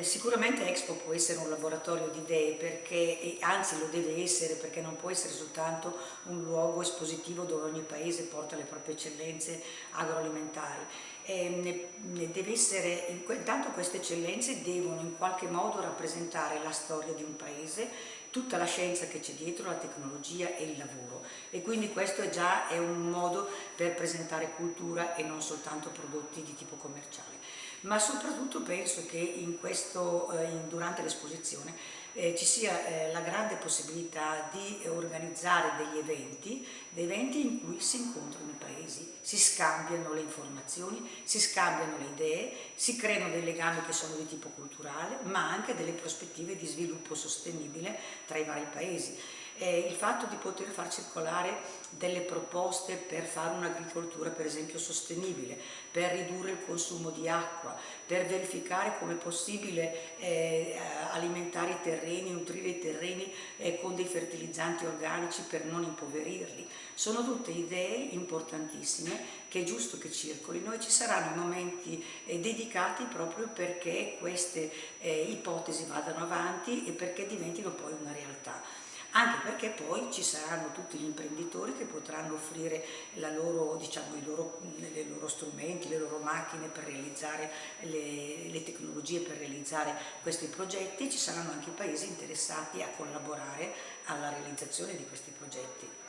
sicuramente Expo può essere un laboratorio di idee, perché, anzi lo deve essere, perché non può essere soltanto un luogo espositivo dove ogni paese porta le proprie eccellenze agroalimentari. Ne deve essere, intanto queste eccellenze devono in qualche modo rappresentare la storia di un paese, tutta la scienza che c'è dietro, la tecnologia e il lavoro e quindi questo è già è un modo per presentare cultura e non soltanto prodotti di tipo commerciale ma soprattutto penso che questo, eh, durante l'esposizione eh, ci sia eh, la grande possibilità di organizzare degli eventi, dei eventi in cui si incontrano i paesi, si scambiano le informazioni, si scambiano le idee, si creano dei legami che sono di tipo culturale, ma anche delle prospettive di sviluppo sostenibile tra i vari paesi eh, il fatto di poter far circolare delle proposte per fare un'agricoltura per esempio sostenibile, per ridurre il consumo di acqua, per verificare come è possibile eh, alimentare i terreni, nutrire i terreni eh, con dei fertilizzanti organici per non impoverirli. Sono tutte idee importantissime che è giusto che circolino e ci saranno momenti eh, dedicati proprio perché queste eh, ipotesi vadano avanti e perché diventino poi una realtà anche perché poi ci saranno tutti gli imprenditori che potranno offrire loro, diciamo, i loro, i loro strumenti, le loro macchine per realizzare le, le tecnologie per realizzare questi progetti, ci saranno anche i paesi interessati a collaborare alla realizzazione di questi progetti.